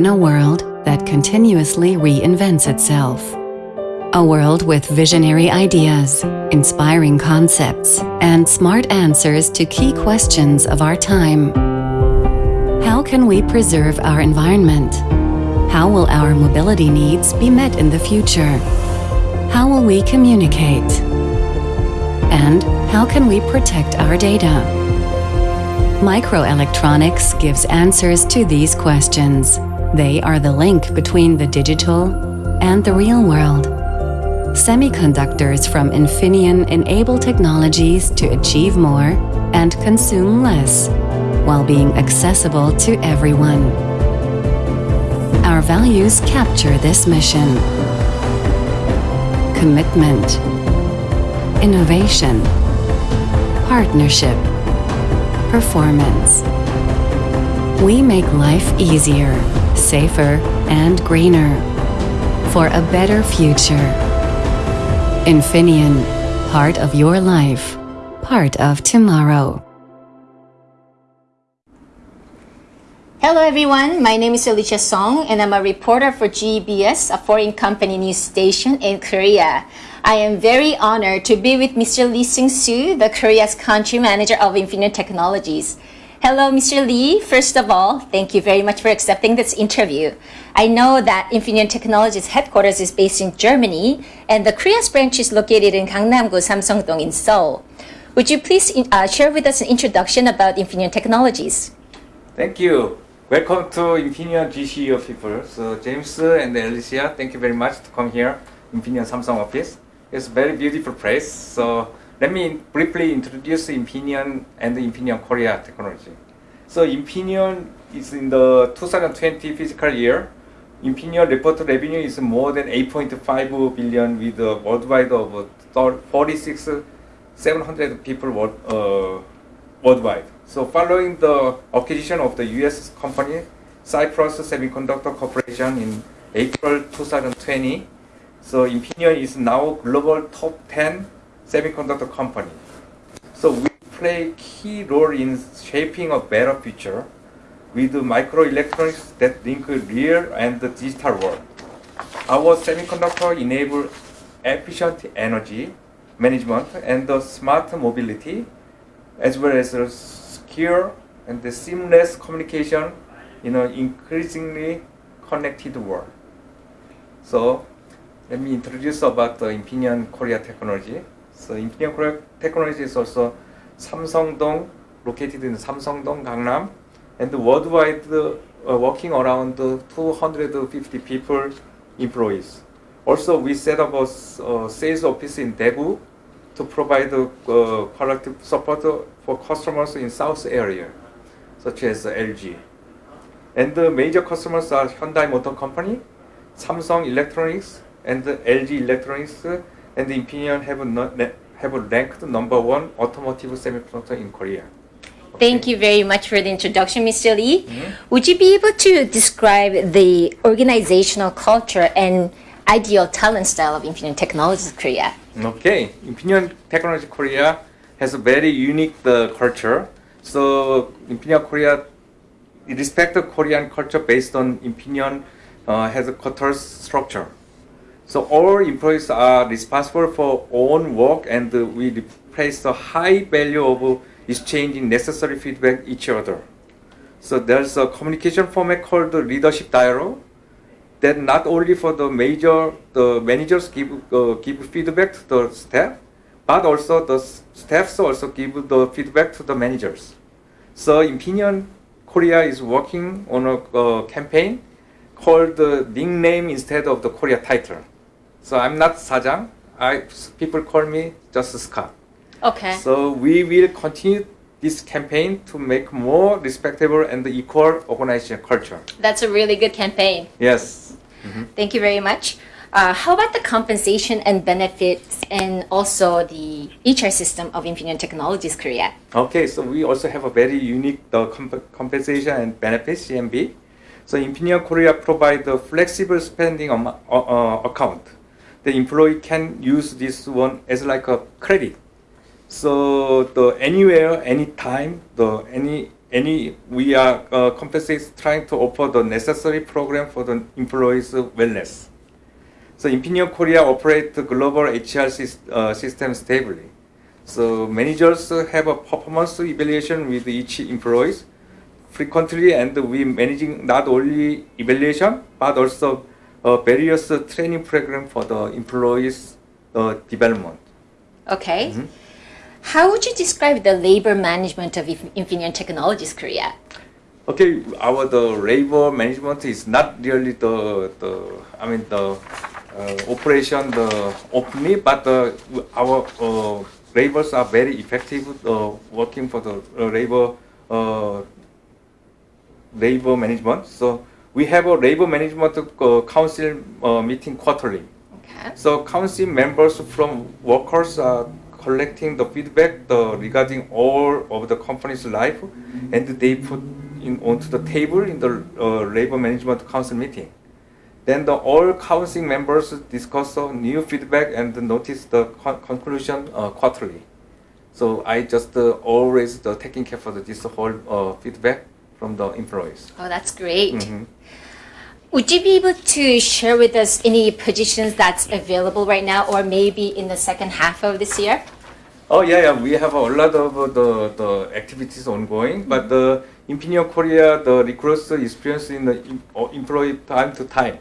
In a world that continuously reinvents itself. A world with visionary ideas, inspiring concepts, and smart answers to key questions of our time. How can we preserve our environment? How will our mobility needs be met in the future? How will we communicate? And how can we protect our data? Microelectronics gives answers to these questions. They are the link between the digital and the real world. Semiconductors from Infineon enable technologies to achieve more and consume less, while being accessible to everyone. Our values capture this mission. Commitment, innovation, partnership, performance. We make life easier, safer, and greener for a better future. Infineon, part of your life, part of tomorrow. Hello everyone, my name is Alicia Song and I'm a reporter for GBS, a foreign company news station in Korea. I am very honored to be with Mr. Lee Seung-soo, the Korea's country manager of Infineon Technologies. Hello, Mr. Lee. First of all, thank you very much for accepting this interview. I know that Infineon Technologies headquarters is based in Germany and the Korea's branch is located in Gangnam-gu, Samsung-dong in Seoul. Would you please uh, share with us an introduction about Infineon Technologies? Thank you. Welcome to Infineon GCO people. So James and Alicia, thank you very much to come here, Infineon Samsung office. It's a very beautiful place. So let me briefly introduce Infineon and Infineon Korea technology. So Infineon is in the 2020 fiscal year. Infineon reported revenue is more than 8.5 billion with a worldwide of 46 700 people uh, worldwide. So following the acquisition of the US company Cypress Semiconductor Corporation in April 2020, so Infineon is now global top 10 semiconductor company. So we play key role in shaping a better future with microelectronics that link real and the digital world. Our semiconductor enable efficient energy management and the smart mobility as well as secure and the seamless communication in an increasingly connected world. So let me introduce about the Infineon Korea technology. So Infineon technology is also Samsung-dong, located in Samsung-dong, Gangnam, and worldwide uh, working around 250 people, employees. Also, we set up a uh, sales office in Daegu to provide uh, quality support for customers in South area, such as LG. And the major customers are Hyundai Motor Company, Samsung Electronics, and LG Electronics, and Infineon have, no, have ranked number one automotive semiconductor in Korea. Okay. Thank you very much for the introduction, Mr. Lee. Mm -hmm. Would you be able to describe the organizational culture and ideal talent style of Infineon Technologies Korea? Okay, Infineon Technology Korea has a very unique uh, culture. So Infineon Korea respect the Korean culture based on Infineon uh, has a quarters structure. So all employees are responsible for own work and we place a high value of exchanging necessary feedback each other. So there's a communication format called the leadership dialogue that not only for the major, the managers give, uh, give feedback to the staff, but also the staffs also give the feedback to the managers. So Infineon Korea is working on a uh, campaign called the nickname instead of the Korea title. So I'm not Sajang. I, people call me just Scott. Okay. So we will continue this campaign to make more respectable and equal organization culture. That's a really good campaign. Yes. Mm -hmm. Thank you very much. Uh, how about the compensation and benefits and also the HR system of Infineon Technologies Korea? Okay, so we also have a very unique the comp compensation and benefits, CMB. So Infineon Korea provide the flexible spending uh, uh, account. The employee can use this one as like a credit so the anywhere, anytime, the any any we are uh, is trying to offer the necessary program for the employees' wellness. So Infineon Korea operates the global HR uh, system stably. So managers have a performance evaluation with each employees frequently, and we managing not only evaluation but also various training program for the employees' uh, development. Okay. How would you describe the labor management of Inf- Infineon Technologies Korea? Okay, our the labor management is not really the the I mean the uh, operation the openly, but uh, our uh, laborers are very effective uh, working for the uh, labor uh, labor management. So we have a labor management uh, council uh, meeting quarterly. Okay. So council members from workers are collecting the feedback the, regarding all of the company's life, and they put in onto the table in the uh, labor management council meeting. Then the all council members discuss the new feedback and notice the con- conclusion uh, quarterly. So I just uh, always uh, taking care for this whole feedback from the employees. Oh, that's great. Mhm. Would you be able to share with us any positions that's available right now, or maybe in the second half of this year? Oh yeah, yeah. We have a lot of uh, the the activities ongoing, but the Infineon Korea the recruits experience in the uh, employee time to time.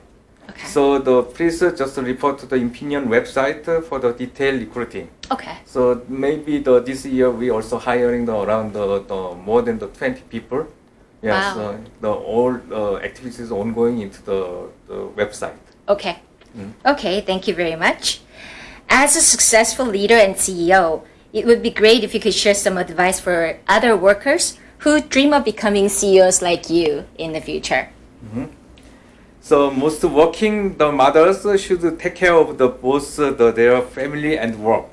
Okay. So the please uh, just report to the Infineon website uh, for the detailed recruiting. okay. So maybe the this year we also hiring the around the, the more than the twenty people. Yeah, Wow. so the all uh, activities ongoing into the, the website. Okay. Okay, thank you very much. As a successful leader and CEO, it would be great if you could share some advice for other workers who dream of becoming CEOs like you in the future. So most working the mothers should take care of the both uh, the, their family and work.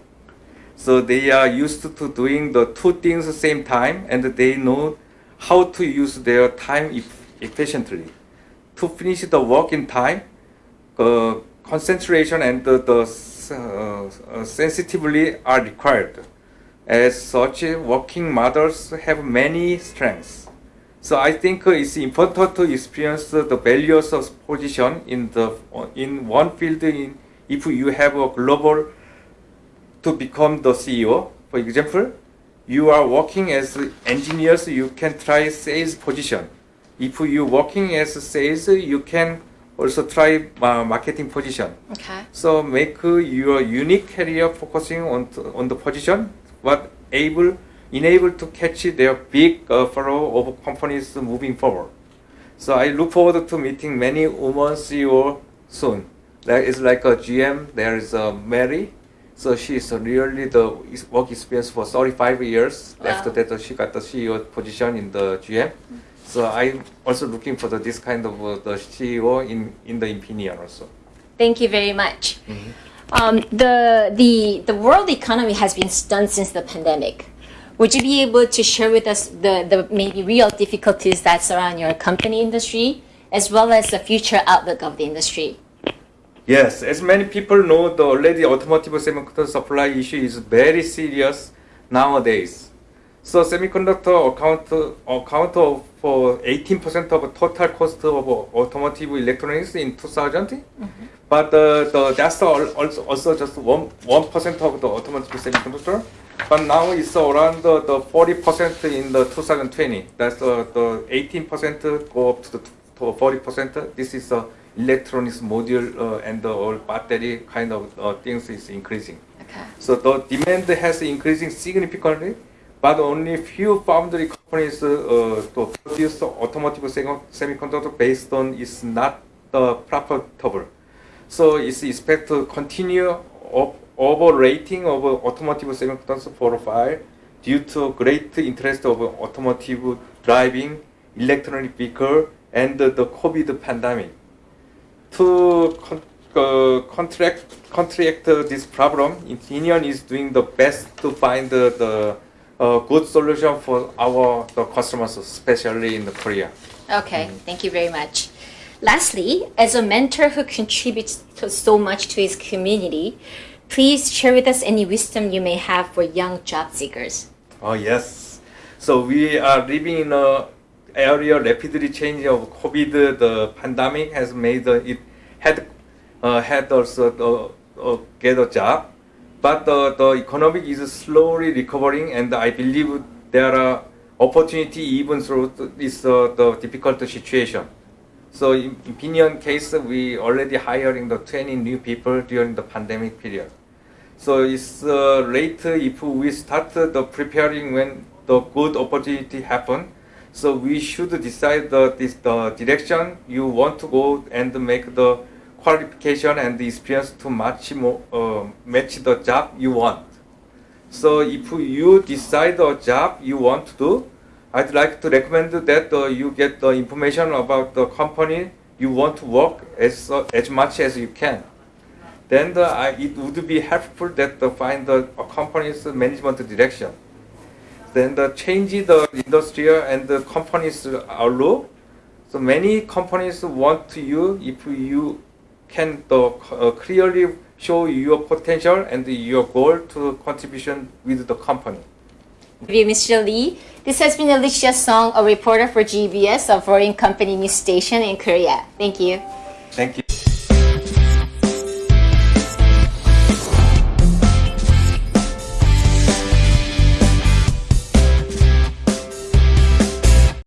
So they are used to doing the two things at the same time, and they know how to use their time eff- efficiently. To finish the work in time, uh, concentration and the, the uh, uh, sensitively are required. As such, working mothers have many strengths. So I think it's important to experience the values of position in the in one field. In, if you have a global to become the CEO, for example, you are working as engineers, you can try sales position. If you working as sales, you can also try uh, marketing position. Okay. So make your unique career focusing on on the position, but able enable to catch their big uh, flow of companies moving forward. So I look forward to meeting many women CEO soon. There is like a GM. There is a Mary. So she is really the work experience for 35 years. Wow. After that, she got the CEO position in the GM. So I'm also looking for the, this kind of uh, the CEO in in the Infineon also. Thank you very much. Um, the, the, the world economy has been stunned since the pandemic. Would you be able to share with us the, the maybe real difficulties that surround your company industry, as well as the future outlook of the industry? Yes, as many people know, the already automotive semiconductor supply issue is very serious nowadays. So semiconductor account account of for 18% of total cost of automotive electronics in 2000. But uh, the that's also also just one one percent of the automotive semiconductor. But now it's around the, the 40% in the 2020. That's uh, the 18% go up to the 40%. This is uh, electronics module uh, and the all battery kind of uh, things is increasing. Okay. So the demand has increasing significantly, but only few foundry companies uh, to produce automotive semi- semiconductor based on is not uh, profitable. So it's expected to continue overrating of automotive semiconductor profile due to great interest of automotive driving, electronic vehicle, and the COVID pandemic to con- uh, contract contract this problem, Infineon is doing the best to find the, the uh, good solution for our the customers, especially in the Korea. Okay, thank you very much. Lastly, as a mentor who contributes to so much to his community, please share with us any wisdom you may have for young job seekers. Oh yes. So we are living in a area rapidly changing of COVID. The pandemic has made it had uh, had also uh, uh, get a job, but the, the economic is slowly recovering, and I believe there are opportunity even through this uh, the difficult situation. So in Infineon case, we already hiring the 20 new people during the pandemic period. So it's uh, late if we start the preparing when the good opportunity happen. So we should decide the, this, the direction you want to go and make the qualification and the experience to match more, uh, match the job you want. So if you decide the job you want to do, I'd like to recommend that uh, you get the information about the company you want to work as, uh, as much as you can. Then the, I, it would be helpful that to find the company's management direction. Then the change the industry and the company's outlook. So many companies want to you if you can the, uh, clearly show your potential and your goal to contribution with the company. Thank you, Mr. Lee. This has been Alicia Song, a reporter for GBS, a foreign company news station in Korea. Thank you. Thank you.